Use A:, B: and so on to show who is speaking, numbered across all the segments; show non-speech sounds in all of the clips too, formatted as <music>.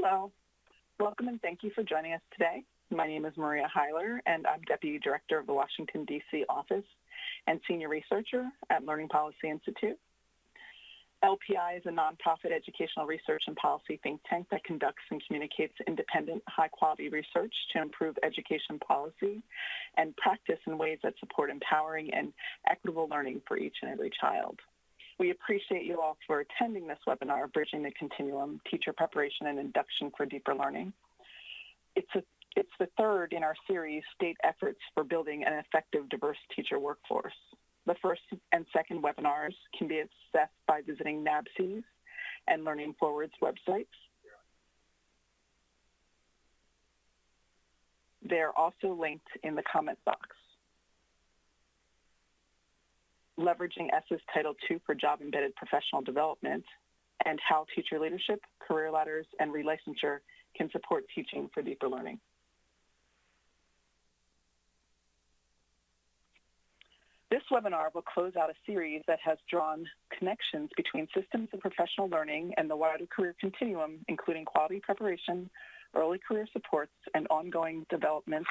A: Hello. Welcome and thank you for joining us today. My name is Maria Hyler, and I'm Deputy Director of the Washington, D.C. office and Senior Researcher at Learning Policy Institute. LPI is a nonprofit educational research and policy think tank that conducts and communicates independent, high quality research to improve education policy and practice in ways that support empowering and equitable learning for each and every child. We appreciate you all for attending this webinar, Bridging the Continuum, Teacher Preparation and Induction for Deeper Learning. It's, a, it's the third in our series, State Efforts for Building an Effective Diverse Teacher Workforce. The first and second webinars can be accessed by visiting NASBE's and Learning Forward's websites. They're also linked in the comment box. Leveraging ESSA's Title II for Job Embedded Professional Development and how teacher leadership, career ladders, and relicensure can support teaching for deeper learning. This webinar will close out a series that has drawn connections between systems of professional learning and the wider career continuum, including quality preparation, early career supports, and ongoing development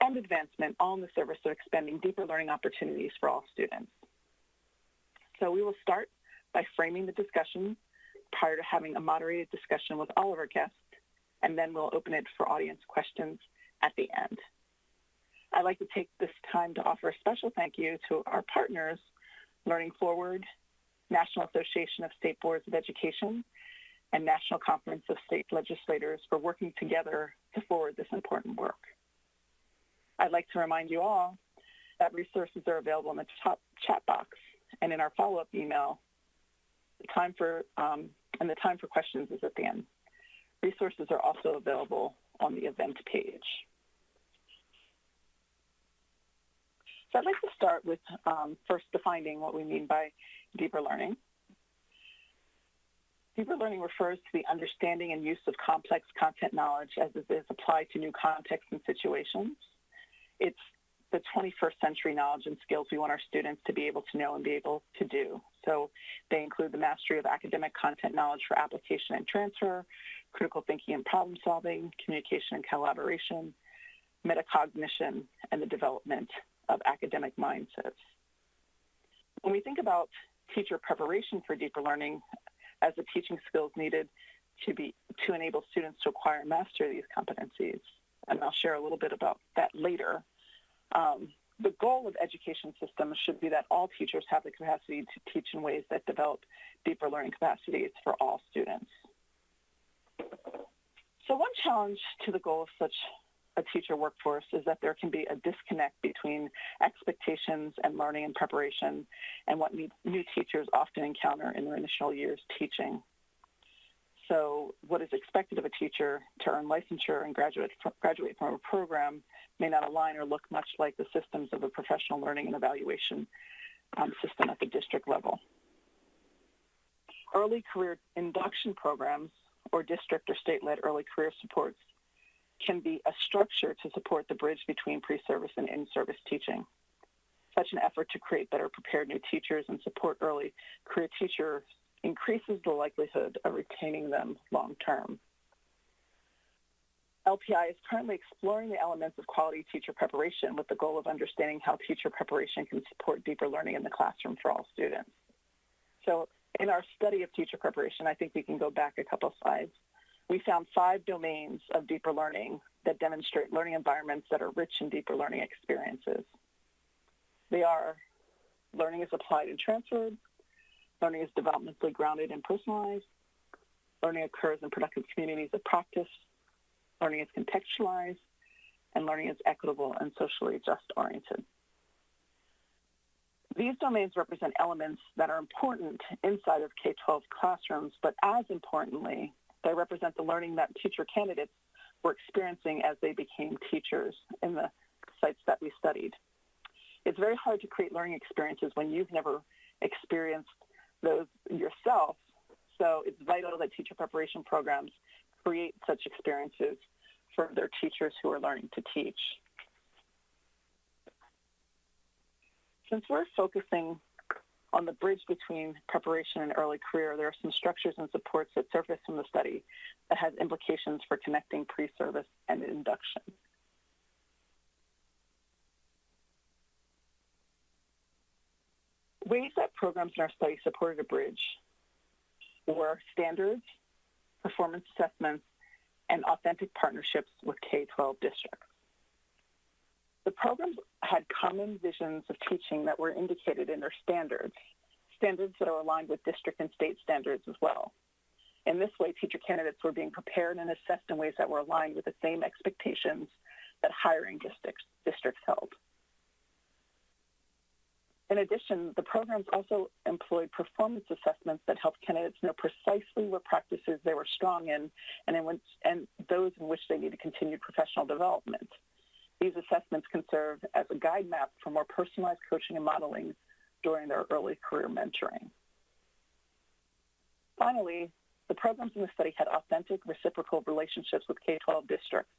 A: and advancement, all in the service of expanding deeper learning opportunities for all students. So we will start by framing the discussion prior to having a moderated discussion with all of our guests, and then we'll open it for audience questions at the end. I'd like to take this time to offer a special thank you to our partners, Learning Forward, National Association of State Boards of Education, and National Conference of State Legislators for working together to forward this important work. I'd like to remind you all that resources are available in the top chat box and in our follow-up email. The time for um, and the time for questions is at the end. Resources are also available on the event page. So I'd like to start with um, first defining what we mean by deeper learning. Deeper learning refers to the understanding and use of complex content knowledge as it is applied to new contexts and situations. It's the 21st century knowledge and skills we want our students to be able to know and be able to do. So they include the mastery of academic content knowledge for application and transfer, critical thinking and problem solving, communication and collaboration, metacognition, and the development of academic mindsets. When we think about teacher preparation for deeper learning as the teaching skills needed to be to enable students to acquire and master these competencies, and I'll share a little bit about that later. Um, the goal of education systems should be that all teachers have the capacity to teach in ways that develop deeper learning capacities for all students. So one challenge to the goal of such a teacher workforce is that there can be a disconnect between expectations and learning and preparation and what new teachers often encounter in their initial years teaching. So what is expected of a teacher to earn licensure and graduate, graduate from a program may not align or look much like the systems of a professional learning and evaluation um, system at the district level. Early career induction programs or district or state-led early career supports can be a structure to support the bridge between pre-service and in-service teaching. Such an effort to create better prepared new teachers and support early career teachers increases the likelihood of retaining them long term. LPI is currently exploring the elements of quality teacher preparation with the goal of understanding how teacher preparation can support deeper learning in the classroom for all students. So in our study of teacher preparation, I think we can go back a couple slides we found five domains of deeper learning that demonstrate learning environments that are rich in deeper learning experiences. They are learning is applied and transferred, learning is developmentally grounded and personalized, learning occurs in productive communities of practice, learning is contextualized, and learning is equitable and socially just oriented. These domains represent elements that are important inside of K-12 classrooms, but as importantly, they represent the learning that teacher candidates were experiencing as they became teachers in the sites that we studied. It's very hard to create learning experiences when you've never experienced those yourself. So it's vital that teacher preparation programs create such experiences for their teachers who are learning to teach. Since we're focusing On the bridge between preparation and early career, there are some structures and supports that surface from the study that has implications for connecting pre-service and induction. Ways that programs in our study supported a bridge were standards, performance assessments, and authentic partnerships with K-12 districts. The programs had common visions of teaching that were indicated in their standards, standards that are aligned with district and state standards as well. In this way, teacher candidates were being prepared and assessed in ways that were aligned with the same expectations that hiring districts, districts held. In addition, the programs also employed performance assessments that helped candidates know precisely what practices they were strong in and, in which, and those in which they needed continued professional development. These assessments can serve as a guide map for more personalized coaching and modeling during their early career mentoring. Finally, the programs in the study had authentic reciprocal relationships with K-12 districts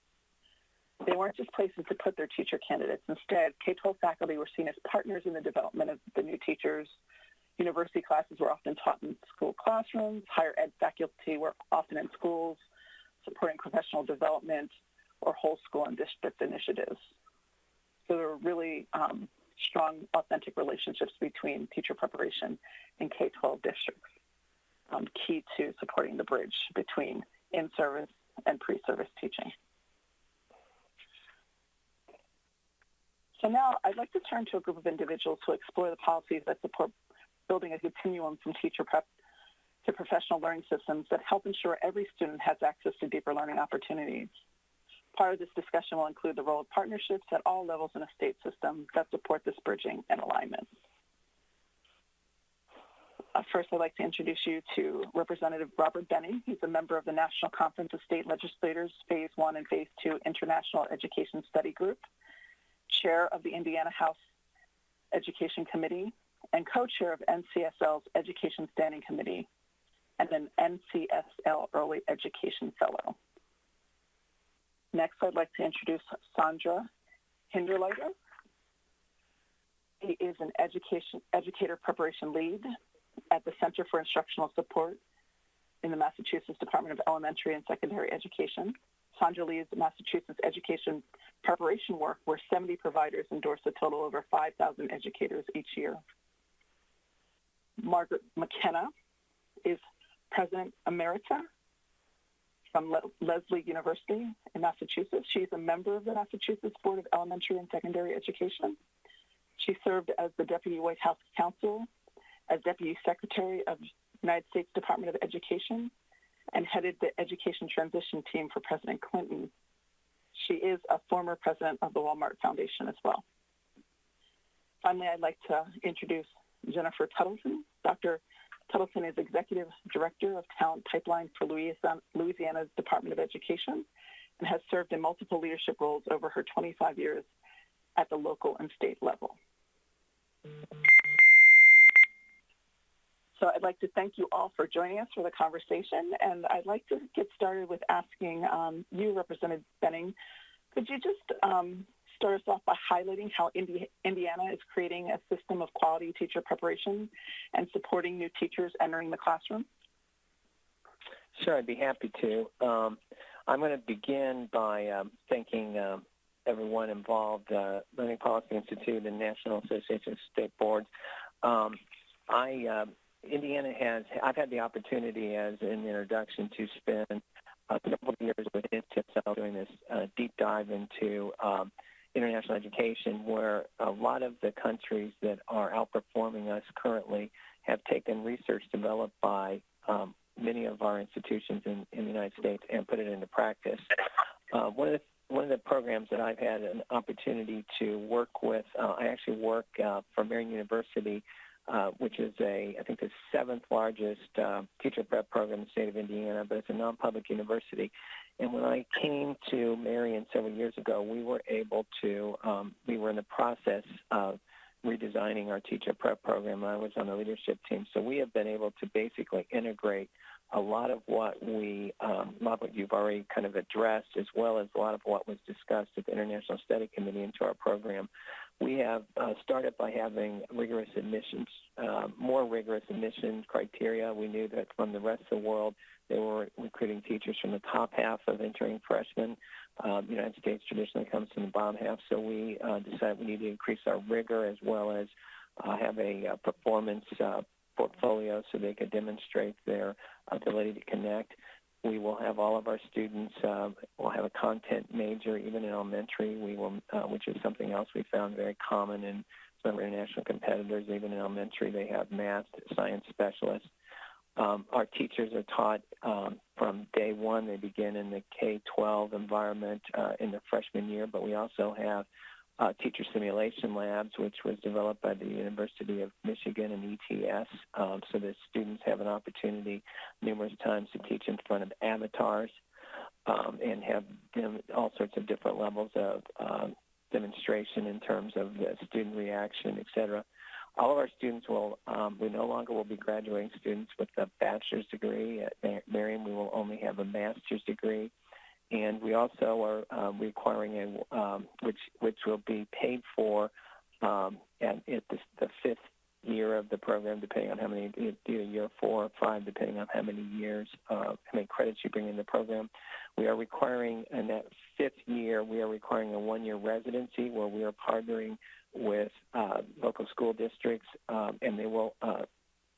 A: they weren't just places to put their teacher candidates. Instead, K-12 faculty were seen as partners in the development of the new teachers. University classes were often taught in school classrooms. Higher ed faculty were often in schools, supporting professional development or whole school and district initiatives. So there were really um, strong, authentic relationships between teacher preparation and K-12 districts, um, key to supporting the bridge between in-service and pre-service teaching. So now I'd like to turn to a group of individuals who explore the policies that support building a continuum from teacher prep to professional learning systems that help ensure every student has access to deeper learning opportunities. Part of this discussion will include the role of partnerships at all levels in a state system that support this bridging and alignment. Uh, first, I'd like to introduce you to Representative Robert Behning. He's a member of the National Conference of State Legislators Phase 1 and Phase 2 International Education Study Group chair of the Indiana House Education Committee and co-chair of NCSL's Education Standing Committee and an NCSL Early Education Fellow. Next, I'd like to introduce Sandra Hinderleiter. He is an education, educator preparation lead at the Center for Instructional Support in the Massachusetts Department of Elementary and Secondary Education. Leads Massachusetts education preparation work, where 70 providers endorse a total over 5,000 educators each year. Margaret McKenna is President Emerita from Le Lesley University in Massachusetts. She's a member of the Massachusetts Board of Elementary and Secondary Education. She served as the Deputy White House Counsel, as Deputy Secretary of United States Department of Education, and headed the education transition team for President Clinton. She is a former president of the Walmart Foundation as well. Finally, I'd like to introduce Jennifer Tuttleton. Dr. Tuttleton is Executive Director of Talent Pipeline for Louisiana's Department of Education and has served in multiple leadership roles over her 25 years at the local and state level. So I'd like to thank you all for joining us for the conversation. And I'd like to get started with asking um, you, Representative Behning, could you just um, start us off by highlighting how Indi Indiana is creating a system of quality teacher preparation and supporting new teachers entering the classroom?
B: Sure, I'd be happy to. Um, I'm going to begin by um, thanking um, everyone involved, uh, Learning Policy Institute and National Association of State Boards. Um, I uh, Indiana has, I've had the opportunity as an introduction to spend a couple of years with NCSL doing this uh, deep dive into um, international education where a lot of the countries that are outperforming us currently have taken research developed by um, many of our institutions in, in, the United States and put it into practice. Uh, one of the one of the programs that I've had an opportunity to work with, uh, I actually work uh, for Marian University uh, which is a, I think, the seventh largest uh, teacher prep program in the state of Indiana, but it's a non-public university. And when I came to Marian several years ago, we were able to, um, we were in the process of redesigning our teacher prep program. I was on the leadership team, so we have been able to basically integrate a lot of what we, um, a lot what you've already kind of addressed, as well as a lot of what was discussed at the International Study Committee into our program. We have uh, started by having rigorous admissions, uh, more rigorous admission criteria. We knew that from the rest of the world, they were recruiting teachers from the top half of entering freshmen. Um, the United States traditionally comes from the bottom half, so we uh, decided we need to increase our rigor as well as uh, have a uh, performance uh, portfolio so they could demonstrate their ability to connect. We will have all of our students uh, will have a content major, even in elementary. We will, uh, which is something else we found very common in some international competitors. Even in elementary, they have math, science specialists. Um, our teachers are taught um, from day one. They begin in the K-12 environment uh, in the freshman year, but we also have uh, teacher simulation labs, which was developed by the University of Michigan and ETS, um, so that students have an opportunity numerous times to teach in front of avatars um, and have them, all sorts of different levels of um, demonstration in terms of the student reaction, et cetera. All of our students will, um, we no longer will be graduating students with a bachelor's degree. At Marian, we will only have a master's degree and we also are um, requiring a um, which which will be paid for um, at, at the, the, fifth year of the program, depending on how many either year four or five, depending on how many years, uh, how many credits you bring in the program. We are requiring in that fifth year, we are requiring a one-year residency where we are partnering with uh, local school districts, um, and they will uh,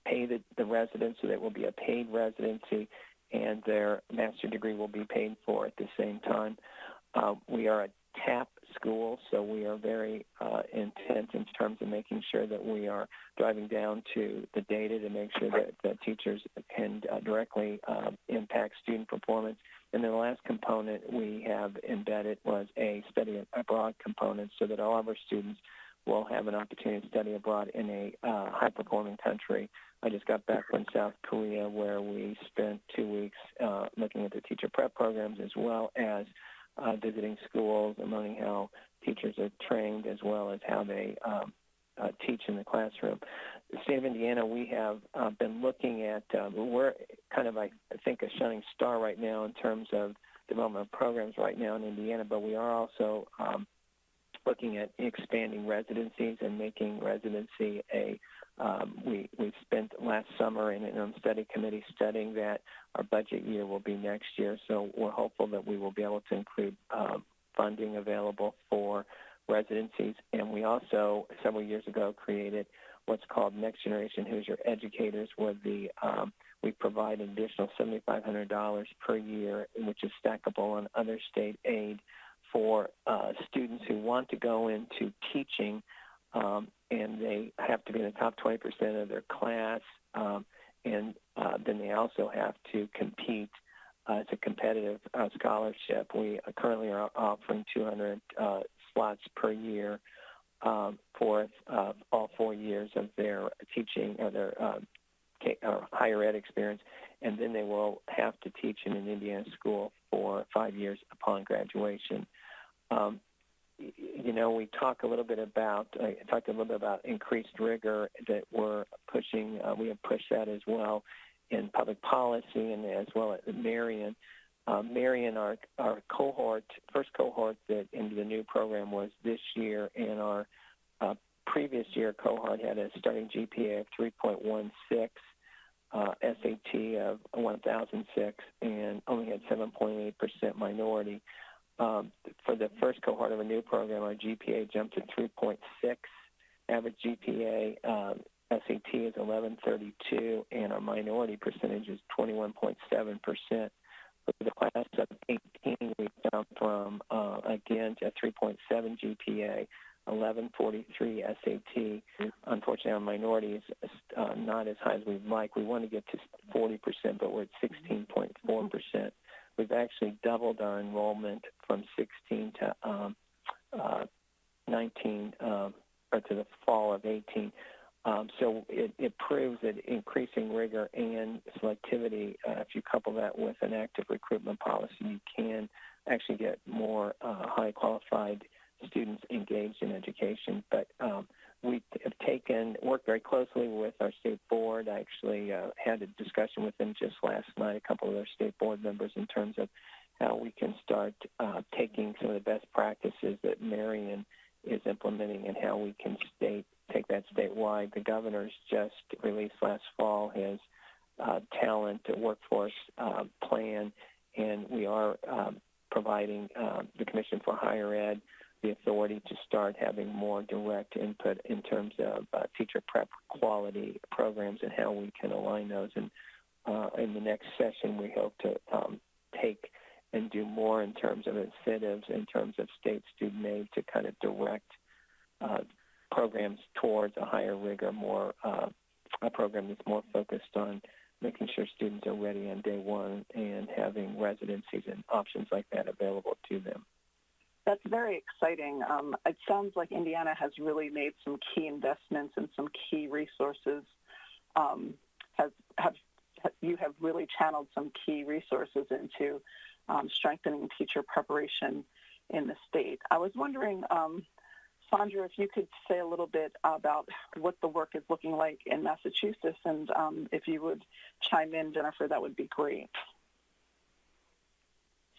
B: pay the, the residents, so that will be a paid residency and their master degree will be paid for at the same time. Uh, we are a TAP school, so we are very uh, intent in terms of making sure that we are driving down to the data to make sure that, that teachers can uh, directly uh, impact student performance. And then the last component we have embedded was a study abroad component so that all of our students will have an opportunity to study abroad in a uh, high-performing country. I just got back from South Korea where we spent two weeks uh, looking at the teacher prep programs as well as uh, visiting schools and learning how teachers are trained as well as how they um, uh, teach in the classroom. The state of Indiana, we have uh, been looking at, uh, we're kind of, I think, a shining star right now in terms of development of programs right now in Indiana, but we are also um, looking at expanding residencies and making residency a um, we we spent last summer in an study committee studying that our budget year will be next year. So we're hopeful that we will be able to include um, funding available for residencies. And we also several years ago created what's called Next Generation Hoosier Educators, where the um, we provide an additional $7,500 per year, which is stackable on other state aid for uh, students who want to go into teaching, um, and they have to be in the top 20% of their class, um, and uh, then they also have to compete. Uh, it's a competitive uh, scholarship. We currently are offering 200 uh, slots per year um, for uh, all four years of their teaching or their higher ed experience, and then they will have to teach in an Indiana school for five years upon graduation. Um, you know, we talk a little bit about, I talked a little bit about increased rigor that we're pushing. Uh, we have pushed that as well in public policy and as well at Marian. Uh, Marian, our, our cohort, first cohort that into the new program was this year, and our uh, previous year cohort had a starting GPA of 3.16, uh, SAT of 1006, and only had 7.8% minority. Um, for the first cohort of a new program, our GPA jumped to 3.6. Average GPA um, SAT is 1132, and our minority percentage is 21.7 percent. For the class of 18, we jumped from uh, again to 3.7 GPA, 1143 SAT. Unfortunately, our minority is uh, not as high as we'd like. We want to get to 40 percent, but we're at 16.4 percent we've actually doubled our enrollment from 16 to um, uh, 19 um, or to the fall of 18. Um, so it, it, proves that increasing rigor and selectivity, uh, if you couple that with an active recruitment policy, you can actually get more uh, high qualified students engaged in education. But um, we have taken worked very closely with our state board. I actually uh, had a discussion with them just last night, a couple of their state board members, in terms of how we can start uh, taking some of the best practices that Marian is implementing and how we can state take that statewide. The governor's just released last fall his uh, talent workforce uh, plan, and we are um, providing uh, the Commission for Higher Ed the authority to start having more direct input in terms of uh, teacher prep quality programs and how we can align those. And uh, in the next session, we hope to um, take and do more in terms of incentives, in terms of state student aid to kind of direct uh, programs towards a higher rigor, more uh, a program that's more focused on making sure students are ready on day one and having residencies and options like that available to them.
A: That's very exciting. Um, it sounds like Indiana has really made some key investments and some key resources. Um, has have you have really channeled some key resources into um, strengthening teacher preparation in the state. I was wondering, um, Sandra, if you could say a little bit about what the work is looking like in Massachusetts, and um, if you would chime in, Jennifer, that would be great.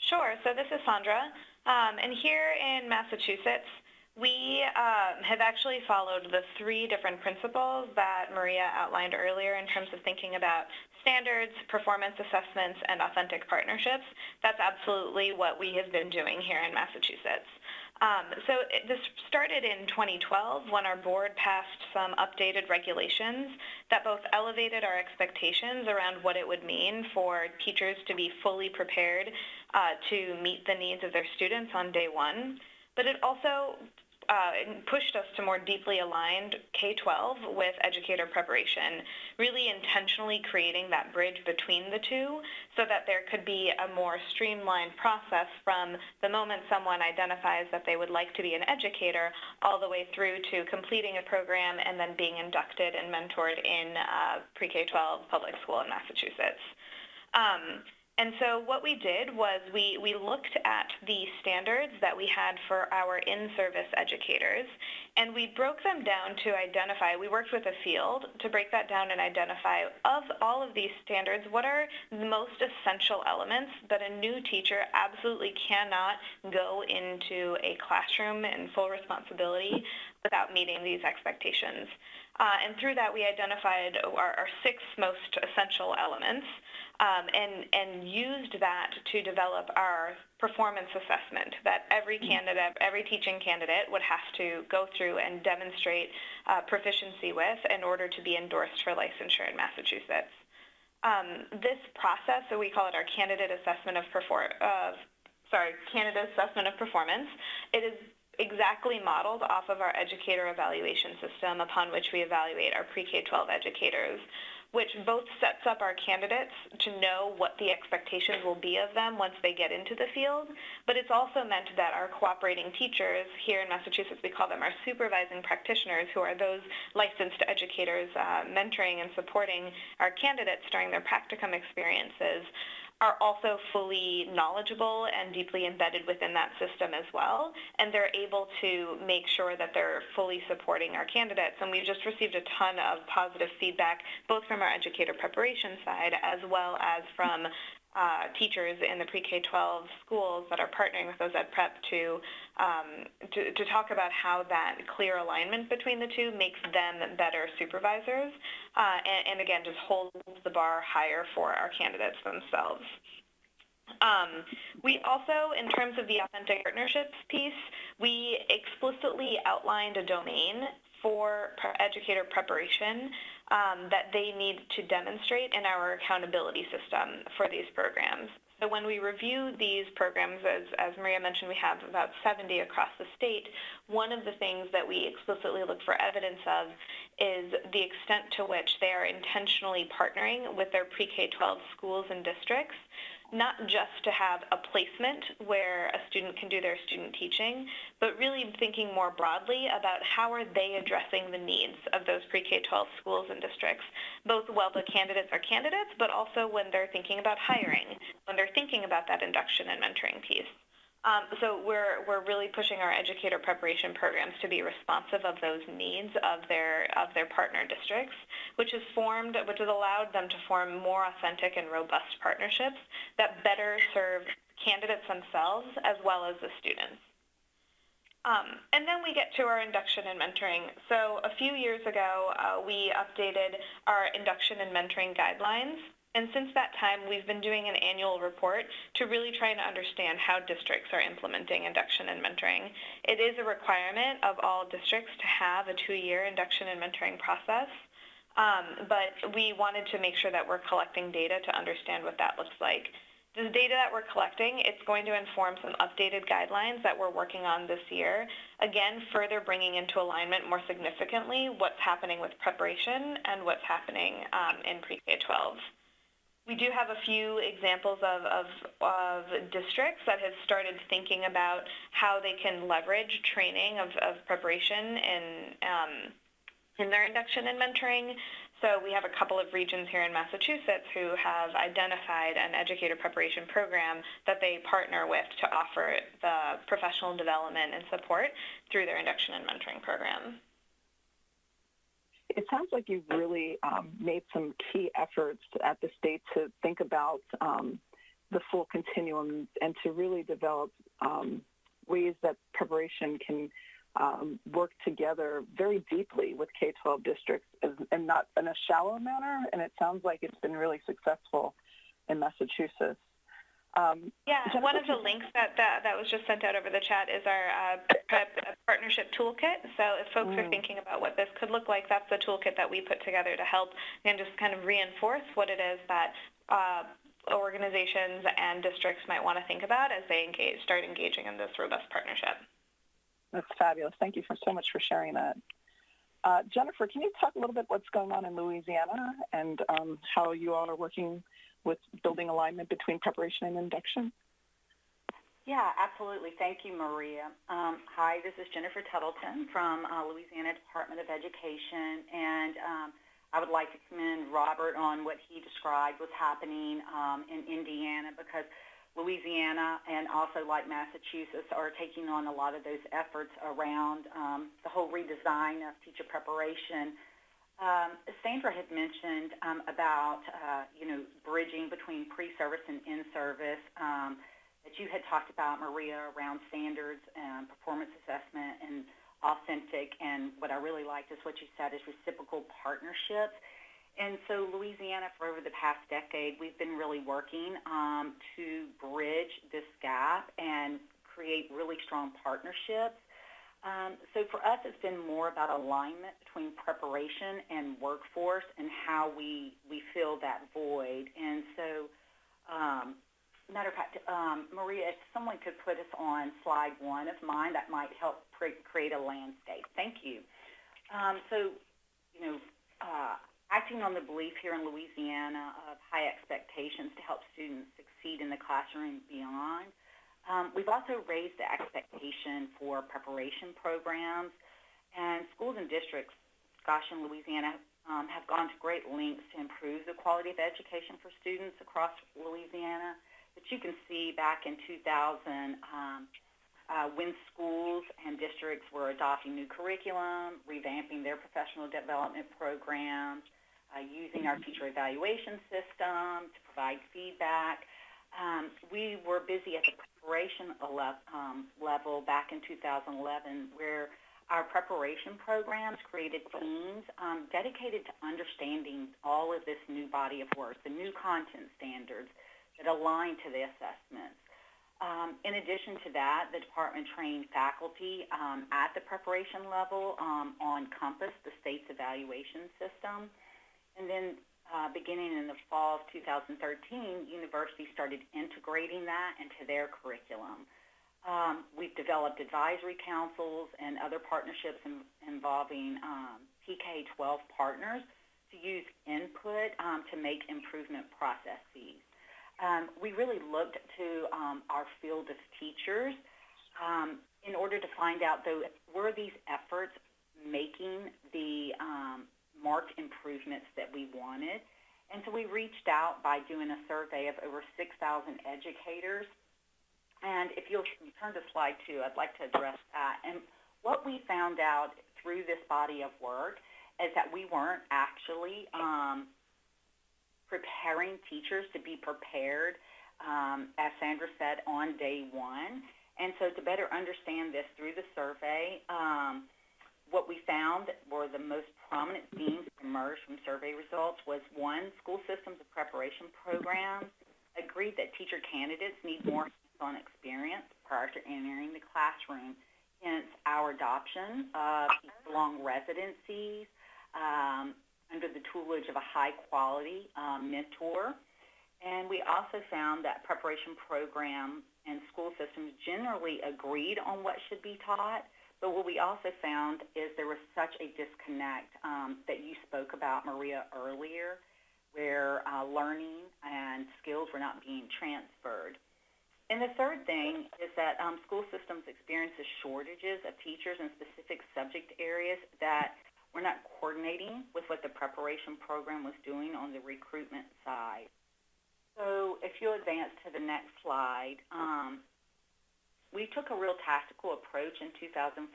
C: Sure. So this is Sandra. Um, and here in Massachusetts, we um, have actually followed the three different principles that Maria outlined earlier in terms of thinking about standards, performance assessments, and authentic partnerships. That's absolutely what we have been doing here in Massachusetts. Um, so it, this started in 2012 when our board passed some updated regulations that both elevated our expectations around what it would mean for teachers to be fully prepared uh, to meet the needs of their students on day one, but it also uh, pushed us to more deeply aligned K-12 with educator preparation, really intentionally creating that bridge between the two so that there could be a more streamlined process from the moment someone identifies that they would like to be an educator all the way through to completing a program and then being inducted and mentored in uh, pre-K-12 public school in Massachusetts. Um, and so what we did was we, we looked at the standards that we had for our in-service educators, and we broke them down to identify, we worked with a field to break that down and identify of all of these standards, what are the most essential elements that a new teacher absolutely cannot go into a classroom in full responsibility without meeting these expectations. Uh, and through that, we identified our, our six most essential elements um, and, and used that to develop our performance assessment that every mm. candidate, every teaching candidate would have to go through and demonstrate uh, proficiency with in order to be endorsed for licensure in Massachusetts. Um, this process, so we call it our candidate assessment of perform, uh, sorry, candidate assessment of performance. It is exactly modeled off of our educator evaluation system upon which we evaluate our pre-K-12 educators which both sets up our candidates to know what the expectations will be of them once they get into the field, but it's also meant that our cooperating teachers, here in Massachusetts we call them our supervising practitioners, who are those licensed educators uh, mentoring and supporting our candidates during their practicum experiences, are also fully knowledgeable and deeply embedded within that system as well, and they're able to make sure that they're fully supporting our candidates. And we've just received a ton of positive feedback, both from our educator preparation side as well as from uh, teachers in the pre-K-12 schools that are partnering with those ed prep to, um, to, to talk about how that clear alignment between the two makes them better supervisors, uh, and, and, again just holds the bar higher for our candidates themselves. Um, we also, in terms of the authentic partnerships piece, we explicitly outlined a domain for educator preparation um, that they need to demonstrate in our accountability system for these programs. So when we review these programs, as, as Maria mentioned, we have about 70 across the state. One of the things that we explicitly look for evidence of is the extent to which they are intentionally partnering with their pre-K-12 schools and districts not just to have a placement where a student can do their student teaching, but really thinking more broadly about how are they addressing the needs of those pre-K-12 schools and districts, both while the candidates are candidates, but also when they're thinking about hiring, when they're thinking about that induction and mentoring piece. Um, so we're, we're really pushing our educator preparation programs to be responsive of those needs of their, of their partner districts, which has formed, which has allowed them to form more authentic and robust partnerships that better serve candidates themselves as well as the students. Um, and then we get to our induction and mentoring. So a few years ago, uh, we updated our induction and mentoring guidelines. And since that time, we've been doing an annual report to really try and understand how districts are implementing induction and mentoring. It is a requirement of all districts to have a two-year induction and mentoring process. Um, but we wanted to make sure that we're collecting data to understand what that looks like. The data that we're collecting, it's going to inform some updated guidelines that we're working on this year. Again, further bringing into alignment more significantly what's happening with preparation and what's happening um, in pre-K-12. We do have a few examples of, of, of, districts that have started thinking about how they can leverage training of, of preparation in, um, in their induction and mentoring. So we have a couple of regions here in Massachusetts who have identified an educator preparation program that they partner with to offer the professional development and support through their induction and mentoring program.
A: It sounds like you've really um, made some key efforts at the state to think about um, the full continuum and to really develop um, ways that preparation can um, work together very deeply with K-12 districts and not in a shallow manner. And it sounds like it's been really successful in Massachusetts.
C: Um, yeah, one of the links that, that, that was just sent out over the chat is our uh, partnership toolkit. So if folks mm. are thinking about what this could look like, that's the toolkit that we put together to help and just kind of reinforce what it is that uh, organizations and districts might want to think about as they engage, start engaging in this robust partnership.
A: That's fabulous. Thank you for so much for sharing that. Uh, Jennifer, can you talk a little bit what's going on in Louisiana and um, how you all are working with building alignment between preparation and induction?
D: Yeah, absolutely. Thank you, Maria. Um, hi, this is Jennifer Tuttleton from uh, Louisiana Department of Education, and um, I would like to commend Robert on what he described was happening um, in Indiana because – Louisiana and also like Massachusetts are taking on a lot of those efforts around um, the whole redesign of teacher preparation. Um, Sandra had mentioned um, about, uh, you know, bridging between pre-service and in-service um, that you had talked about, Maria, around standards and performance assessment and authentic. And what I really liked is what you said is reciprocal partnerships. And so Louisiana, for over the past decade, we've been really working um, to bridge this gap and create really strong partnerships. Um, so for us, it's been more about alignment between preparation and workforce and how we, we fill that void. And so, um, matter of fact, um, Maria, if someone could put us on slide one of mine, that might help create a landscape. Thank you. Um, so, you know, uh, acting on the belief here in Louisiana of high expectations to help students succeed in the classroom beyond. Um, we've also raised the expectation for preparation programs, and schools and districts, gosh, in Louisiana, um, have gone to great lengths to improve the quality of education for students across Louisiana. But you can see back in 2000, um, uh, when schools and districts were adopting new curriculum, revamping their professional development programs, uh, using our teacher evaluation system to provide feedback. Um, we were busy at the preparation um, level back in 2011 where our preparation programs created teams um, dedicated to understanding all of this new body of work, the new content standards that align to the assessments. Um, in addition to that, the department trained faculty um, at the preparation level um, on COMPASS, the state's evaluation system. And then uh, beginning in the fall of 2013, universities started integrating that into their curriculum. Um, we've developed advisory councils and other partnerships in, involving um, PK-12 partners to use input um, to make improvement processes. Um, we really looked to um, our field of teachers um, in order to find out, though, were these efforts making the marked improvements that we wanted. And so we reached out by doing a survey of over 6,000 educators. And if you'll turn to slide two, I'd like to address that. And what we found out through this body of work is that we weren't actually um, preparing teachers to be prepared, um, as Sandra said, on day one. And so to better understand this through the survey, um, what we found were the most prominent themes that emerged from survey results was one, school systems of preparation programs agreed that teacher candidates need more hands-on experience prior to entering the classroom. Hence, our adoption of long residencies um, under the tutelage of a high-quality um, mentor. And we also found that preparation programs and school systems generally agreed on what should be taught, but what we also found is there was such a disconnect um, that you spoke about, Maria, earlier, where uh, learning and skills were not being transferred. And the third thing is that um, school systems experiences shortages of teachers in specific subject areas that were not coordinating with what the preparation program was doing on the recruitment side. So if you advance to the next slide, um, we took a real tactical approach in 2014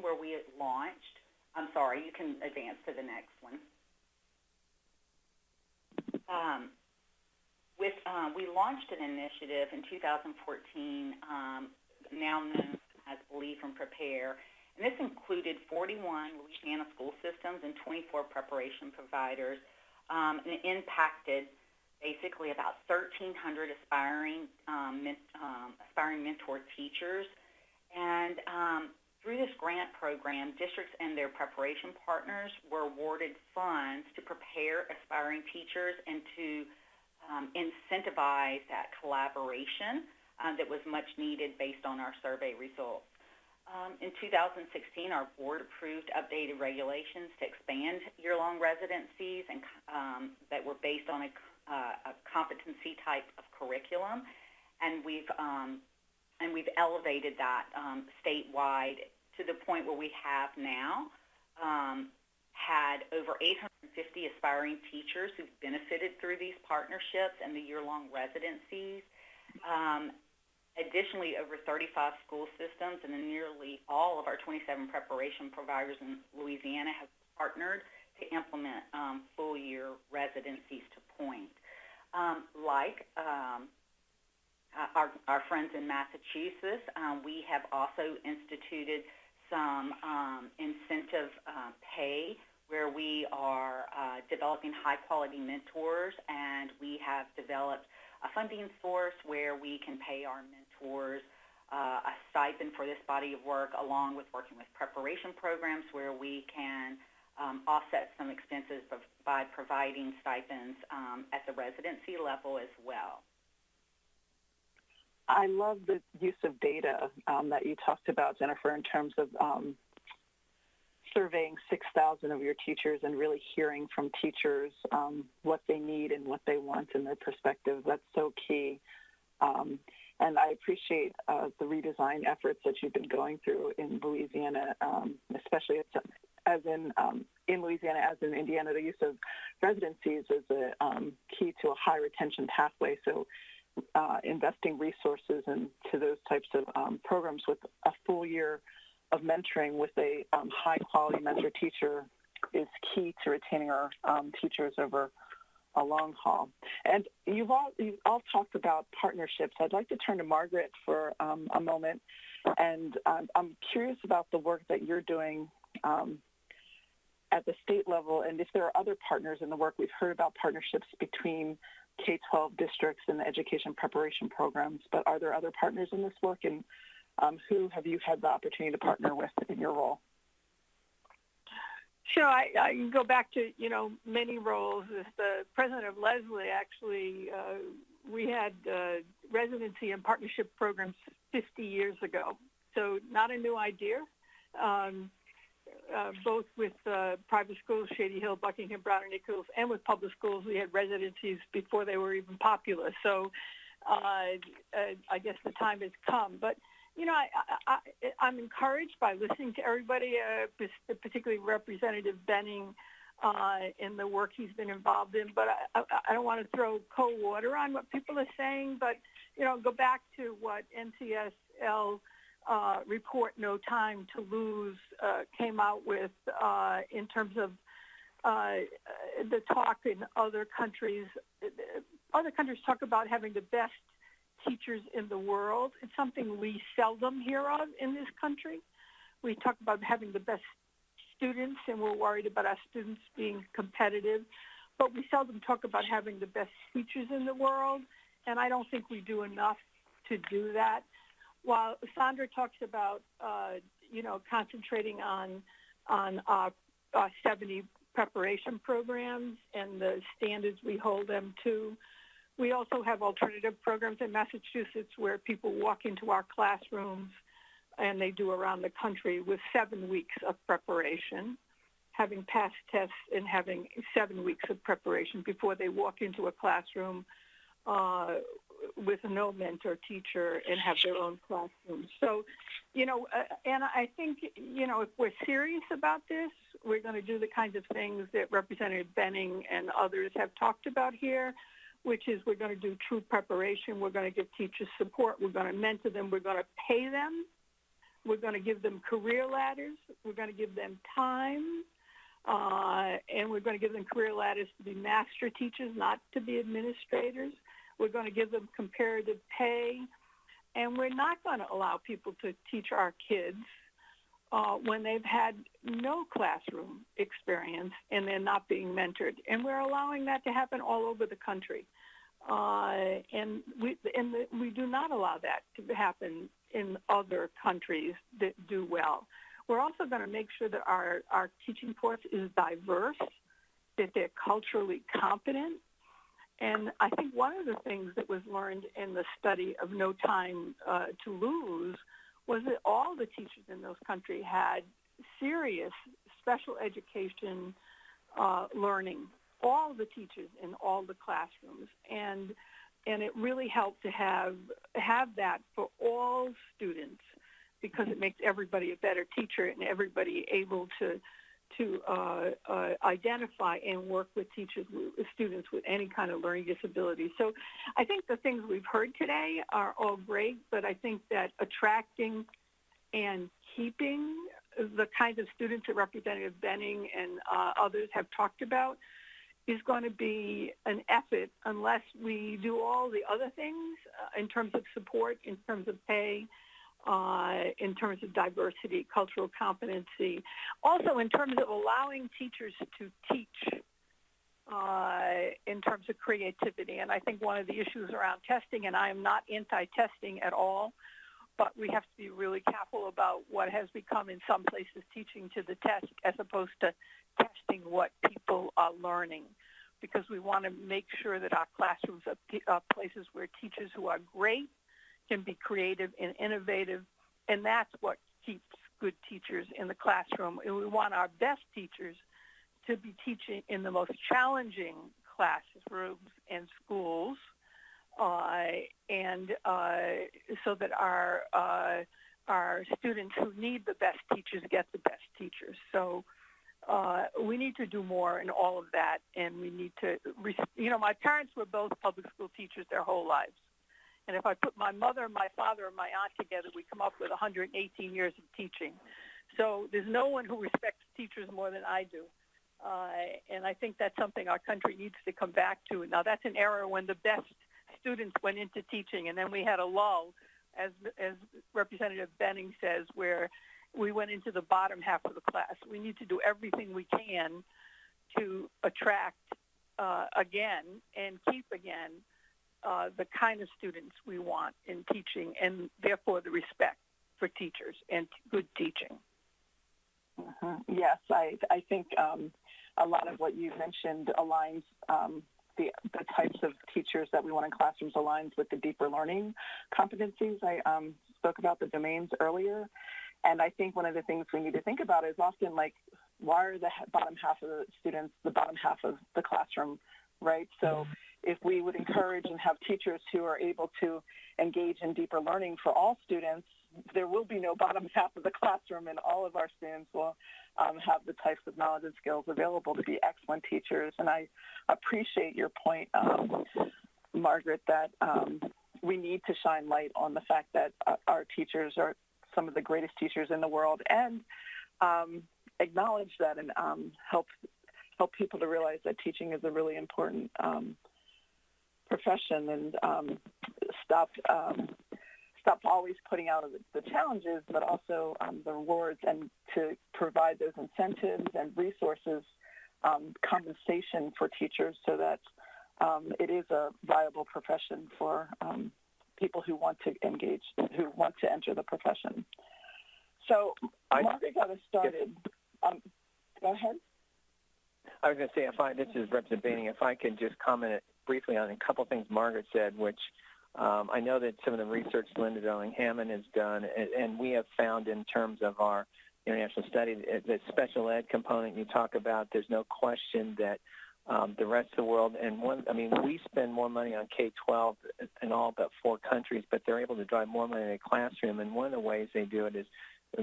D: where we launched, I'm sorry, you can advance to the next one. Um, with, uh, we launched an initiative in 2014, um, now known as Believe and Prepare, and this included 41 Louisiana school systems and 24 preparation providers, um, and it impacted basically about 1,300 aspiring um, um, aspiring mentor teachers. And um, through this grant program, districts and their preparation partners were awarded funds to prepare aspiring teachers and to um, incentivize that collaboration uh, that was much needed based on our survey results. Um, in 2016, our board approved updated regulations to expand year-long residencies and um, that were based on a uh, a competency type of curriculum, and we've um, and we've elevated that um, statewide to the point where we have now um, had over 850 aspiring teachers who've benefited through these partnerships and the year-long residencies. Um, additionally, over 35 school systems and nearly all of our 27 preparation providers in Louisiana have partnered to implement um, full year residencies to point. Um, like um, our, our, friends in Massachusetts, um, we have also instituted some um, incentive uh, pay where we are uh, developing high quality mentors and we have developed a funding source where we can pay our mentors uh, a stipend for this body of work along with working with preparation programs where we can um, offset some expenses by providing stipends um, at the residency level as well.
A: I love the use of data um, that you talked about, Jennifer, in terms of um, surveying 6,000 of your teachers and really hearing from teachers um, what they need and what they want in their perspective. That's so key. Um, and I appreciate uh, the redesign efforts that you've been going through in Louisiana, especially as in um, in Louisiana, as in Indiana, the use of residencies is a um, key to a high retention pathway. So, uh, investing resources into those types of um, programs with a full year of mentoring with a um, high quality mentor teacher is key to retaining our um, teachers over a long haul. And you've all you've all talked about partnerships. I'd like to turn to Margaret for um, a moment, and I'm curious about the work that you're doing um, at the state level and if there are other partners in the work. We've heard about partnerships between K-12 districts and the education preparation programs, but are there other partners in this work and um, who have you had the opportunity to partner with in your role?
E: Sure, I, I can go back to, you know, many roles. As the president of Lesley, actually, uh, we had uh, residency and partnership programs 50 years ago. So not a new idea. Um, uh, both with uh, private schools, Shady Hill, Buckingham, Browne, and Nichols, and with public schools, we had residencies before they were even popular. So uh, uh I guess the time has come. But you know, I, am encouraged by listening to everybody, particularly Representative Behning, uh, in the work he's been involved in. But I, I don't want to throw cold water on what people are saying. But you know, go back to what NCSL uh, report No Time to Lose uh, came out with uh, in terms of uh, the talk in other countries. Other countries talk about having the best teachers in the world. It's something we seldom hear of in this country. We talk about having the best students, and we're worried about our students being competitive, but we seldom talk about having the best teachers in the world, and I don't think we do enough to do that. While Sandra talks about, uh, you know, concentrating on on uh, uh, 70 preparation programs and the standards we hold them to. We also have alternative programs in Massachusetts where people walk into our classrooms and they do around the country with seven weeks of preparation, having passed tests and having seven weeks of preparation before they walk into a classroom uh, with no mentor teacher and have their own classroom. So, you know, uh, and I think, you know, if we're serious about this, we're going to do the kinds of things that Representative Behning and others have talked about here, which is we're going to do true preparation. We're going to give teachers support. We're going to mentor them. We're going to pay them. We're going to give them career ladders. We're going to give them time. Uh, and we're going to give them career ladders to be master teachers, not to be administrators. We're going to give them comparative pay. And we're not going to allow people to teach our kids uh, when they've had no classroom experience and they're not being mentored. And we're allowing that to happen all over the country. Uh, and we and the, we do not allow that to happen in other countries that do well. We're also going to make sure that our, our teaching force is diverse, that they're culturally competent, and I think one of the things that was learned in the study of No Time uh, to Lose was that all the teachers in those countries had serious special education uh, learning, all the teachers in all the classrooms. And, and it really helped to have, have that for all students because it makes everybody a better teacher and everybody able to to uh, uh, identify and work with teachers, students with any kind of learning disability. So I think the things we've heard today are all great, but I think that attracting and keeping the kinds of students that Representative Behning and uh, others have talked about is going to be an effort unless we do all the other things uh, in terms of support, in terms of pay, uh, in terms of diversity, cultural competency. Also, in terms of allowing teachers to teach uh, in terms of creativity. And I think one of the issues around testing, and I am not anti-testing at all, but we have to be really careful about what has become in some places teaching to the test as opposed to testing what people are learning because we want to make sure that our classrooms are places where teachers who are great can be creative and innovative, and that's what keeps good teachers in the classroom. And we want our best teachers to be teaching in the most challenging classrooms and schools, uh, and uh, so that our uh, our students who need the best teachers get the best teachers. So. Uh, we need to do more in all of that, and we need to, you know, my parents were both public school teachers their whole lives. And if I put my mother, my father, and my aunt together, we come up with 118 years of teaching. So there's no one who respects teachers more than I do. Uh, and I think that's something our country needs to come back to. Now, that's an era when the best students went into teaching, and then we had a lull, as, as Representative Behning says, where we went into the bottom half of the class. We need to do everything we can to attract uh, again and keep again uh, the kind of students we want in teaching and therefore the respect for teachers and good teaching.
A: Mm-hmm. Yes, I, I think um, a lot of what you mentioned aligns um, the, the types of teachers that we want in classrooms aligns with the deeper learning competencies. I um, spoke about the domains earlier. And I think one of the things we need to think about is often like, why are the bottom half of the students the bottom half of the classroom, right? So mm-hmm if we would encourage and have teachers who are able to engage in deeper learning for all students, there will be no bottom <laughs> half of the classroom, and all of our students will um, have the types of knowledge and skills available to be excellent teachers. And I appreciate your point, um, Margaret, that um, we need to shine light on the fact that uh, our teachers are some of the greatest teachers in the world, and um, acknowledge that and um, help help people to realize that teaching is a really important um, profession and um, stop um, stop always putting out the, the challenges, but also um, the rewards, and to provide those incentives and resources, um, compensation for teachers, so that um, it is a viable profession for um, people who want to engage, who want to enter the profession. So,
B: I-
A: Margaret got us started. Um, go ahead.
B: I was going to say, if I this is Representative Behning, if I could just comment briefly on a couple of things Margaret said, which um, I know that some of the research Linda Darling Hammond has done, and, and we have found in terms of our international study, the special ed component you talk about, there's no question that um, the rest of the world, and one, I mean, we spend more money on K-12 in all but four countries, but they're able to drive more money in the classroom, and one of the ways they do it is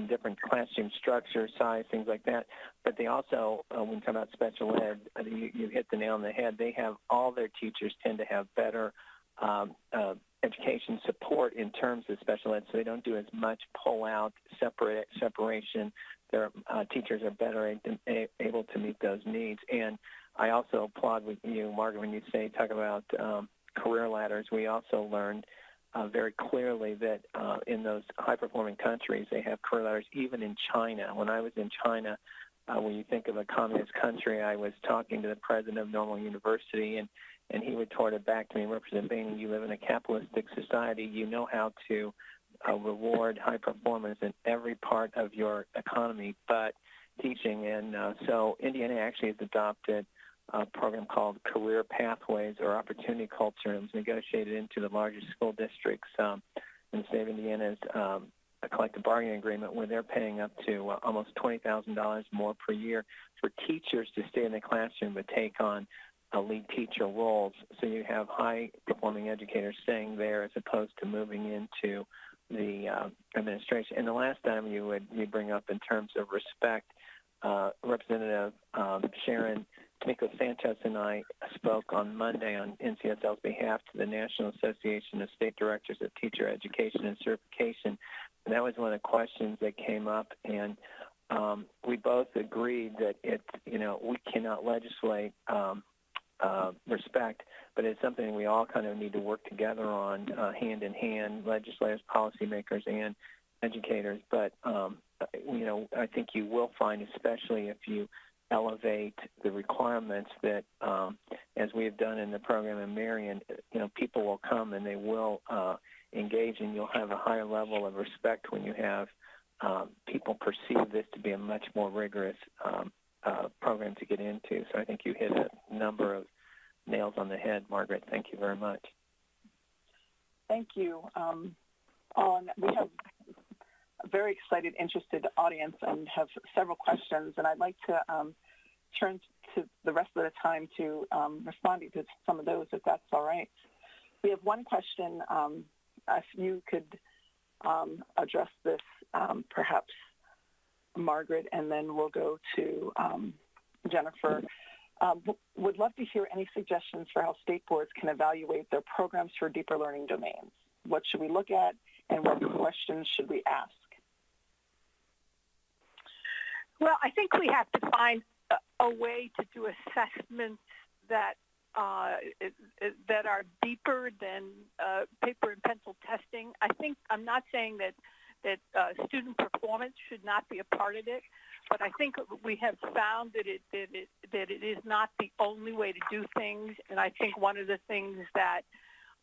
B: different classroom structure, size, things like that. But they also, uh, when you talk about special ed, you, you hit the nail on the head. They have all their teachers tend to have better um, uh, education support in terms of special ed, so they don't do as much pull out, separate separation. Their uh, teachers are better a- able to meet those needs. And I also applaud with you, Margaret, when you say talk about um, career ladders. We also learned uh, very clearly that uh, in those high-performing countries, they have career ladders. Even in China, when I was in China, uh, when you think of a communist country, I was talking to the president of Normal University, and and he retorted back to me, Representative Behning, you live in a capitalistic society. You know how to uh, reward high performance in every part of your economy, but teaching. And uh, so Indiana actually has adopted a program called Career Pathways or Opportunity Culture, and was negotiated into the largest school districts um, in the state of Indiana's um, a collective bargaining agreement where they're paying up to uh, almost $20,000 more per year for teachers to stay in the classroom but take on uh, lead teacher roles. So you have high performing educators staying there as opposed to moving into the uh, administration. And the last time you would you bring up in terms of respect, uh, Representative um, Sharon Tomiko Santos and I spoke on Monday on NCSL's behalf to the National Association of State Directors of Teacher Education and Certification. And that was one of the questions that came up. And um, we both agreed that it, you know, we cannot legislate um, uh, respect, but it's something we all kind of need to work together on uh, hand in hand, legislators, policymakers, and educators. But um, you know, I think you will find, especially if you elevate the requirements that, um, as we have done in the program in Marian, you know, people will come and they will uh, engage, and you'll have a higher level of respect when you have um, people perceive this to be a much more rigorous um, uh, program to get into. So I think you hit a number of nails on the head, Margaret. Thank you very much.
A: Thank you. Um, on we have a very excited, interested audience and have several questions, and I'd like to um, turn to the rest of the time to um, responding to some of those, if that's all right. We have one question. Um, if you could um, address this, um, perhaps Margaret, and then we'll go to um, Jennifer. Um, would love to hear any suggestions for how state boards can evaluate their programs for deeper learning domains. What should we look at, and what questions should we ask?
E: Well, I think we have to find a, way to do assessments that uh, that are deeper than uh, paper and pencil testing. I think I'm not saying that that uh, student performance should not be a part of it, but I think we have found that it, that it that it is not the only way to do things. And I think one of the things that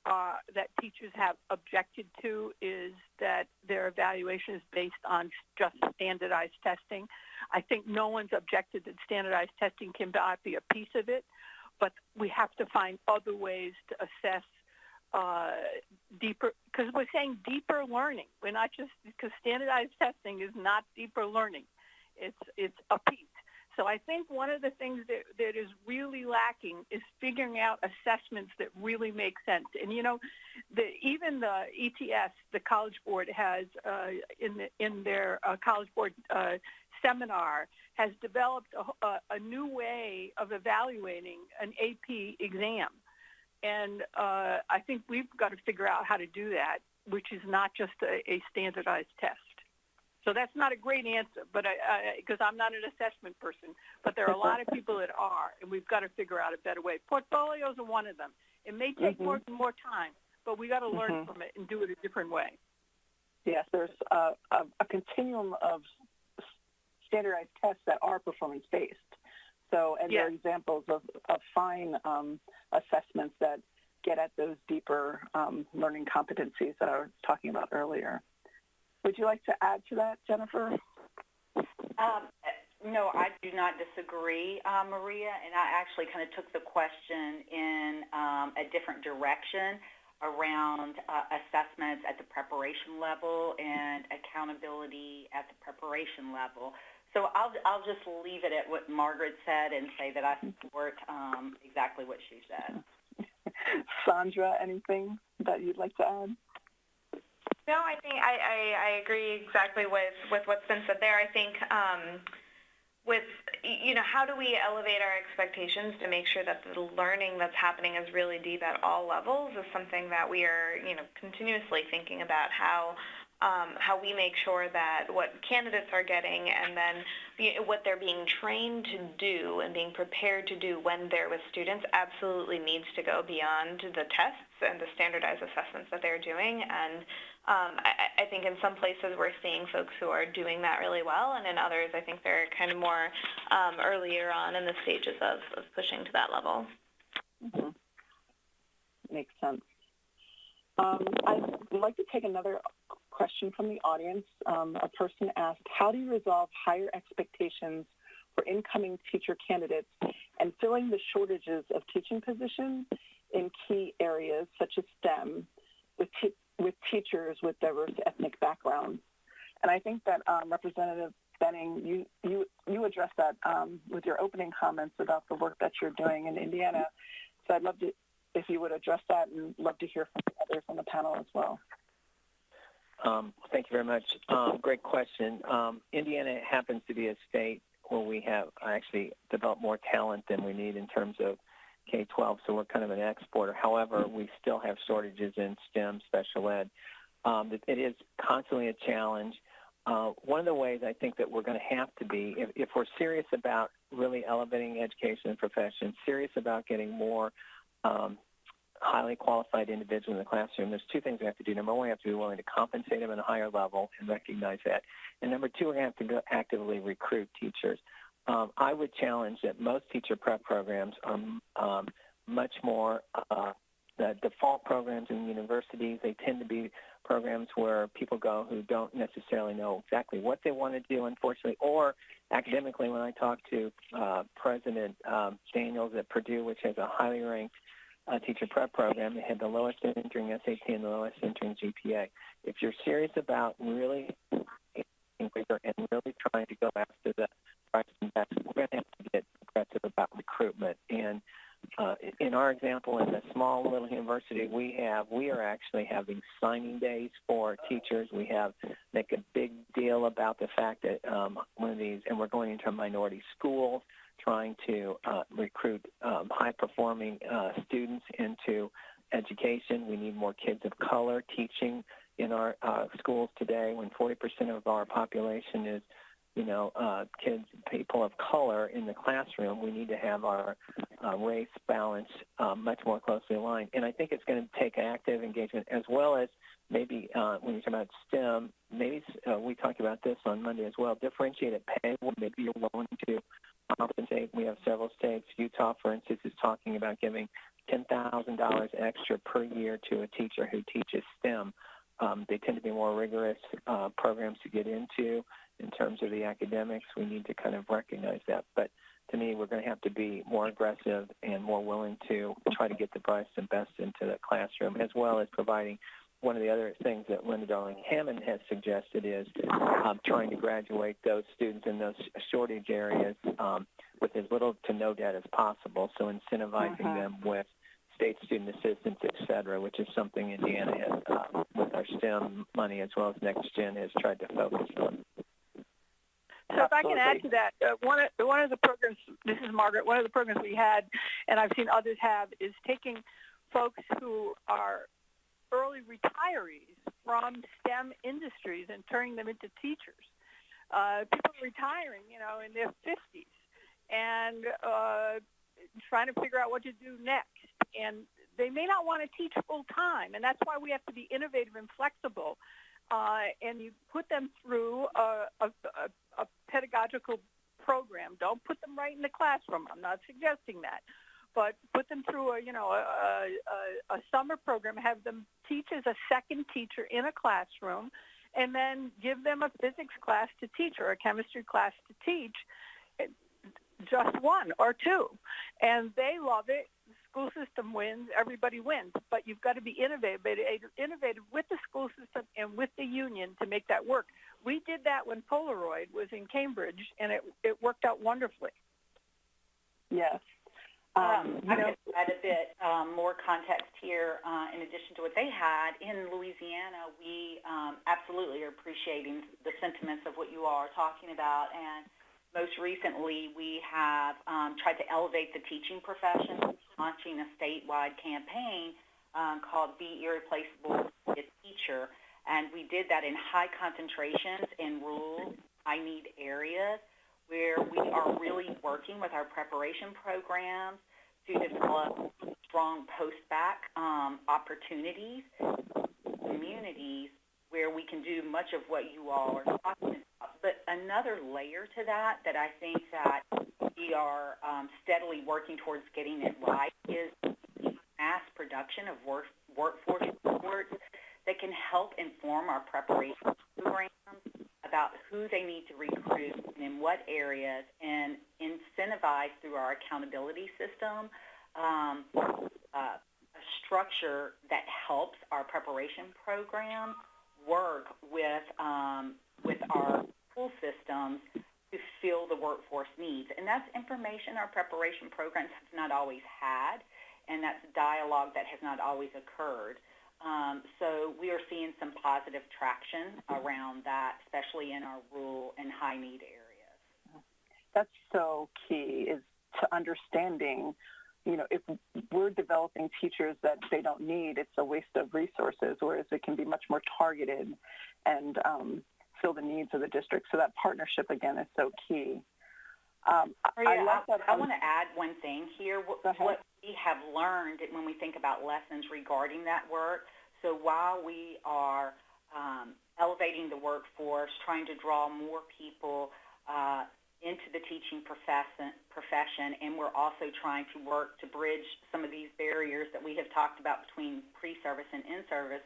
E: uh, that teachers have objected to is that their evaluation is based on just standardized testing. I think no one's objected that standardized testing can be a piece of it, but we have to find other ways to assess uh, deeper, because we're saying deeper learning. We're not just, because standardized testing is not deeper learning. It's, it's a piece. So I think one of the things that, that is really lacking is figuring out assessments that really make sense. And you know, the, even the ETS, the College Board has uh, in the, in their uh, College Board uh, seminar has developed a, a, a, new way of evaluating an AP exam. And uh, I think we've got to figure out how to do that, which is not just a, a standardized test. So that's not a great answer, but I, because I'm not an assessment person, but there are a lot of people that are, and we've got to figure out a better way. Portfolios are one of them. It may take
A: Mhm.
E: more more time, but we got to learn
A: Mhm.
E: from it and do it a different way.
A: Yes, there's a, a, a continuum of standardized tests that are performance based. So, and there are examples of, of fine um, assessments that get at those deeper um, learning competencies that I was talking about earlier. Would you like to add to that, Jennifer?
D: Um, no, I do not disagree, uh, Maria, and I actually kind of took the question in um, a different direction around uh, assessments at the preparation level and accountability at the preparation level. So I'll, I'll just leave it at what Margaret said and say that I support um, exactly what she said. <laughs>
A: Sandra, anything that you'd like to add?
C: No, I think I, I, I agree exactly with, with what's been said there. I think um, with, you know, how do we elevate our expectations to make sure that the learning that's happening is really deep at all levels is something that we are, you know, continuously thinking about how um, how we make sure that what candidates are getting and then you know, what they're being trained to do and being prepared to do when they're with students absolutely needs to go beyond the tests and the standardized assessments that they're doing. And um, I, I think in some places we're seeing folks who are doing that really well, and in others I think they're kind of more um, earlier on in the stages of, of pushing to that level.
A: Mm-hmm. Makes sense. Um, I'd like to take another question from the audience. Um, a person asked, how do you resolve higher expectations for incoming teacher candidates and filling the shortages of teaching positions in key areas such as STEM with, te- with teachers with diverse ethnic backgrounds? And I think that um, Representative Behning, you, you, you addressed that um, with your opening comments about the work that you're doing in Indiana. So I'd love to, if you would address that and love to hear from others on the panel as well.
B: Um, thank you very much. Um, great question. Um, Indiana happens to be a state where we have actually developed more talent than we need in terms of K-12, so we're kind of an exporter. However, we still have shortages in STEM, special ed. Um, it, is constantly a challenge. Uh, one of the ways I think that we're going to have to be, if, if we're serious about really elevating education and profession, serious about getting more um, highly qualified individual in the classroom, there's two things we have to do. Number one, we have to be willing to compensate them at a higher level and recognize that. And number two, to have to actively recruit teachers. Um, I would challenge that most teacher prep programs are um, much more uh, the default programs in universities. They tend to be programs where people go who don't necessarily know exactly what they want to do, unfortunately, or academically. When I talk to uh, President um, Daniels at Purdue, which has a highly ranked uh, teacher prep program. They had the lowest entering SAT and the lowest entering GPA. If you're serious about really and really trying to go after the and best, we're going to have to get aggressive about recruitment. And uh, in our example, in the small little university we have, we are actually having signing days for teachers. We have make a big deal about the fact that um, one of these, and we're going into minority schools trying to uh, recruit um, high-performing uh, students into education. We need more kids of color teaching in our uh, schools today. When 40% of our population is, you know, uh, kids, people of color in the classroom, we need to have our uh, race balance um, much more closely aligned. And I think it's going to take active engagement as well as maybe uh, when you talk about STEM, maybe uh, we talked about this on Monday as well. Differentiated pay. Maybe you're willing to compensate. We have several states. Utah, for instance, is talking about giving $10,000 extra per year to a teacher who teaches STEM. Um, they tend to be more rigorous uh, programs to get into in terms of the academics. We need to kind of recognize that. But to me, we're going to have to be more aggressive and more willing to try to get the brightest and best into the classroom, as well as providing one of the other things that Linda Darling Hammond has suggested is um, trying to graduate those students in those shortage areas um, with as little to no debt as possible. So incentivizing
A: Mhm.
B: them with state student assistance, et cetera, which is something Indiana has, uh, with our STEM money as well as Next Gen, has tried to focus on.
E: So if I can add to that, uh, one of one of the programs, this is Margaret. One of the programs we had, and I've seen others have, is taking folks who are early retirees from STEM industries and turning them into teachers. Uh, people retiring, you know, in their 50s and uh, trying to figure out what to do next. And they may not want to teach full time, and that's why we have to be innovative and flexible. Uh, and you put them through a, a, a, a pedagogical program. Don't put them right in the classroom. I'm not suggesting that, but put them through a you know a, a, a summer program. Have them teach as a second teacher in a classroom, and then give them a physics class to teach or a chemistry class to teach, eh, just one or two, and they love it. The school system wins, everybody wins. But you've got to be innovative, innovative with the school system and with the union to make that work. We did that when Polaroid was in Cambridge, and it it worked out wonderfully.
A: Yes.
D: Um, um, I could add a bit um, more context here. Uh, in addition to what they had in Louisiana, we um, absolutely are appreciating the sentiments of what you all are talking about, and most recently, we have um, tried to elevate the teaching profession, launching a statewide campaign um, called Be Irreplaceable Teacher. And we did that in high concentrations in rural, high need areas where we are really working with our preparation programs to develop strong post-bac um, opportunities, communities where we can do much of what you all are talking about but another layer to that that I think that we are um, steadily working towards getting it right is mass production of work, workforce reports that can help inform our preparation programs about who they need to recruit and in what areas and incentivize through our accountability system um, uh, a structure that helps our preparation program work with um, with our school systems to fill the workforce needs. And that's information our preparation programs have not always had, and that's dialogue that has not always occurred. Um, so we are seeing some positive traction around that, especially in our rural and high need areas.
A: That's so key is to understanding, you know, if we're developing teachers that they don't need, it's a waste of resources, whereas it can be much more targeted and um, fill the needs of the district. So that partnership again is so key.
D: Um, Maria, I, I, I want to add one thing here. What, what, we have learned when we think about lessons regarding that work. So while we are um, elevating the workforce, trying to draw more people uh, into the teaching profession, profession, and we're also trying to work to bridge some of these barriers that we have talked about between pre-service and in-service,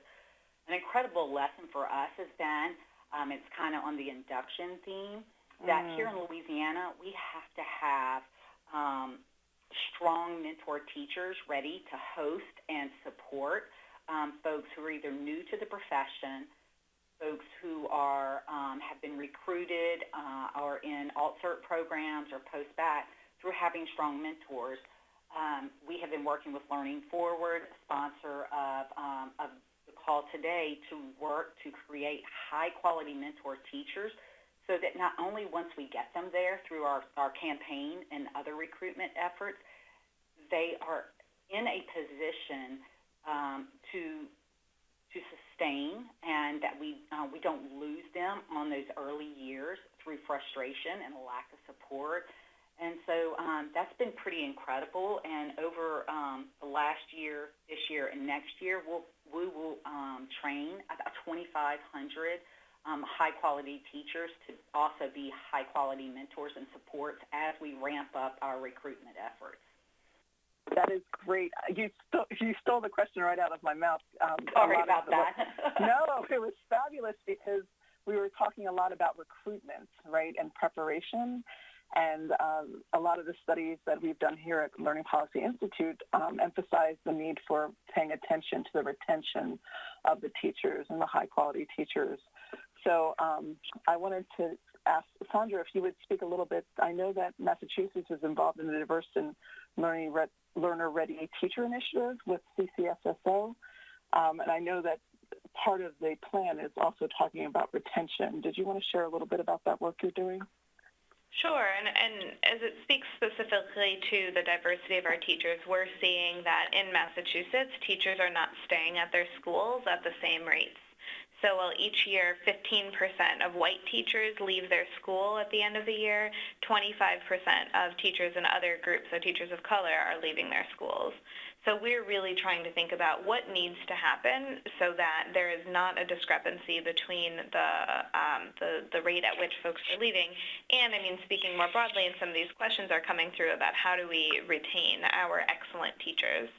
D: an incredible lesson for us has been um, it's kind of on the induction theme. That mm. here in Louisiana, we have to have um, strong mentor teachers ready to host and support um, folks who are either new to the profession, folks who are um, have been recruited uh, or in alt-cert programs or post-bac through having strong mentors. Um, we have been working with Learning Forward, sponsor of, um, of call today to work to create high-quality mentor teachers so that not only once we get them there through our, our campaign and other recruitment efforts, they are in a position um, to to sustain and that we uh, we don't lose them on those early years through frustration and a lack of support. And so um, that's been pretty incredible. And over um, the last year, this year, and next year, we'll we will um, train about 2,500 um, high-quality teachers to also be high-quality mentors and supports as we ramp up our recruitment efforts.
A: That is great. You stole, you stole the question right out of my mouth.
D: Um, Sorry about that. <laughs>
A: no, it was fabulous because we were talking a lot about recruitment, right, and preparation. And um, a lot of the studies that we've done here at Learning Policy Institute um, emphasize the need for paying attention to the retention of the teachers and the high quality teachers. So um, I wanted to ask Sandra if you would speak a little bit. I know that Massachusetts is involved in the Diverse and Learning Re- Learner Ready Teacher Initiative with CCSSO. Um, and I know that part of the plan is also talking about retention. Did you want to share a little bit about that work you're doing?
C: Sure, and, and as it speaks specifically to the diversity of our teachers, we're seeing that in Massachusetts, teachers are not staying at their schools at the same rates. So while each year 15% of white teachers leave their school at the end of the year, 25% of teachers in other groups, so teachers of color, are leaving their schools. So we're really trying to think about what needs to happen so that there is not a discrepancy between the, um, the, the rate at which folks are leaving. And I mean, speaking more broadly, and some of these questions are coming through about how do we retain our excellent teachers.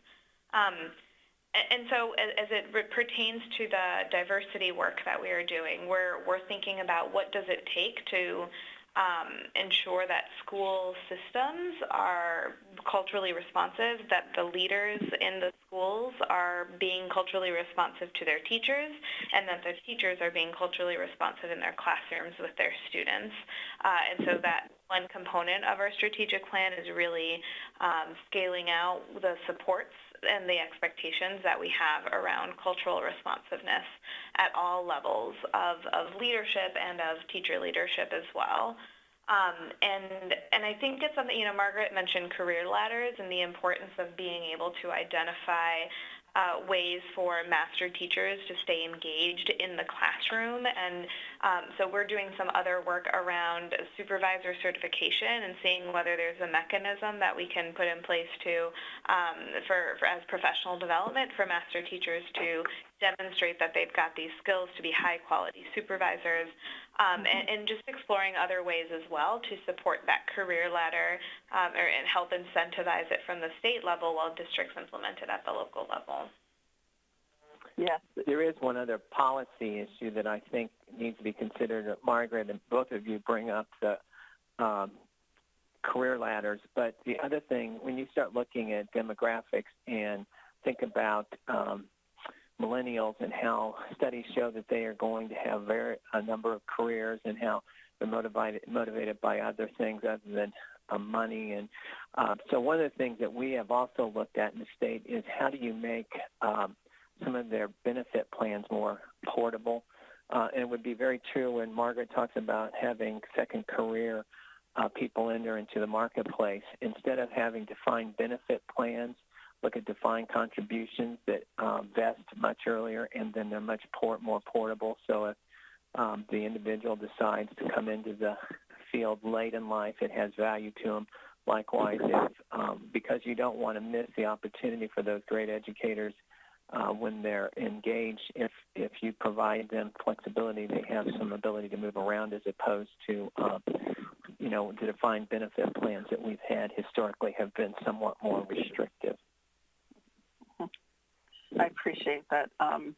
C: Um, and so as it pertains to the diversity work that we are doing, we're, we're thinking about what does it take to um, ensure that school systems are culturally responsive, that the leaders in the schools are being culturally responsive to their teachers, and that the teachers are being culturally responsive in their classrooms with their students. Uh, and so that one component of our strategic plan is really um, scaling out the supports and the expectations that we have around cultural responsiveness at all levels of, of leadership and of teacher leadership as well. Um, and and I think it's something you know Margaret mentioned career ladders and the importance of being able to identify uh, ways for master teachers to stay engaged in the classroom. And um, so we're doing some other work around supervisor certification and seeing whether there's a mechanism that we can put in place to, um, for, for as professional development for master teachers to demonstrate that they've got these skills to be high quality supervisors um, mm-hmm. and, and, just exploring other ways as well to support that career ladder um, or, and help incentivize it from the state level while districts implement it at the local level.
B: Yes, there is one other policy issue that I think needs to be considered. Margaret and both of you bring up the um, career ladders, but the other thing, when you start looking at demographics and think about um, millennials and how studies show that they are going to have very a number of careers and how they're motivated motivated by other things other than uh, money and uh, so one of the things that we have also looked at in the state is how do you make um, some of their benefit plans more portable uh, and it would be very true when Margaret talks about having second career uh, people enter into the marketplace instead of having defined benefit plans look at defined contributions that um, vest much earlier, and then they're much port, more portable. So if um, the individual decides to come into the field late in life, it has value to them. Likewise, if um, because you don't want to miss the opportunity for those great educators uh, when they're engaged, if if you provide them flexibility, they have some ability to move around as opposed to um, you know the defined benefit plans that we've had historically have been somewhat more restrictive.
A: I appreciate that, um,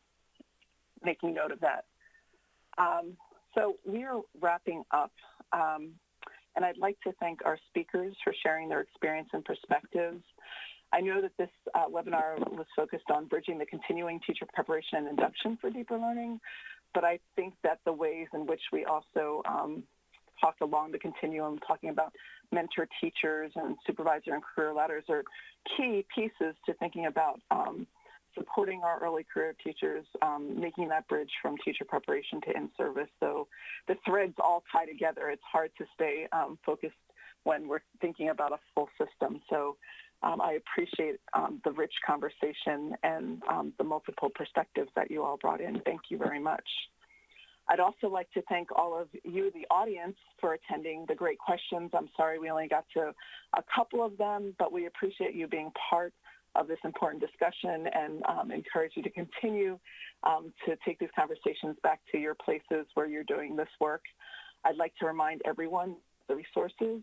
A: making note of that. Um, so we are wrapping up, um, and I'd like to thank our speakers for sharing their experience and perspectives. I know that this uh, webinar was focused on bridging the continuing teacher preparation and induction for deeper learning, but I think that the ways in which we also um, talked along the continuum, talking about mentor teachers and supervisor and career ladders are key pieces to thinking about um, supporting our early career teachers, um, making that bridge from teacher preparation to in-service. So the threads all tie together. It's hard to stay um, focused when we're thinking about a full system. So um, I appreciate um, the rich conversation and um, the multiple perspectives that you all brought in. Thank you very much. I'd also like to thank all of you, the audience, for attending the great questions. I'm sorry we only got to a couple of them, but we appreciate you being part of this important discussion and um, encourage you to continue um, to take these conversations back to your places where you're doing this work. I'd like to remind everyone the resources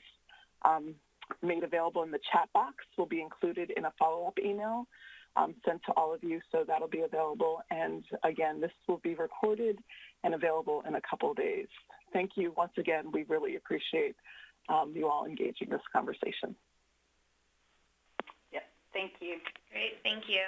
A: um, made available in the chat box will be included in a follow-up email um, sent to all of you, so that'll be available. And again, this will be recorded and available in a couple of days. Thank you once again. We really appreciate um, you all engaging this conversation.
D: Yeah, thank you.
C: Great. Thank you.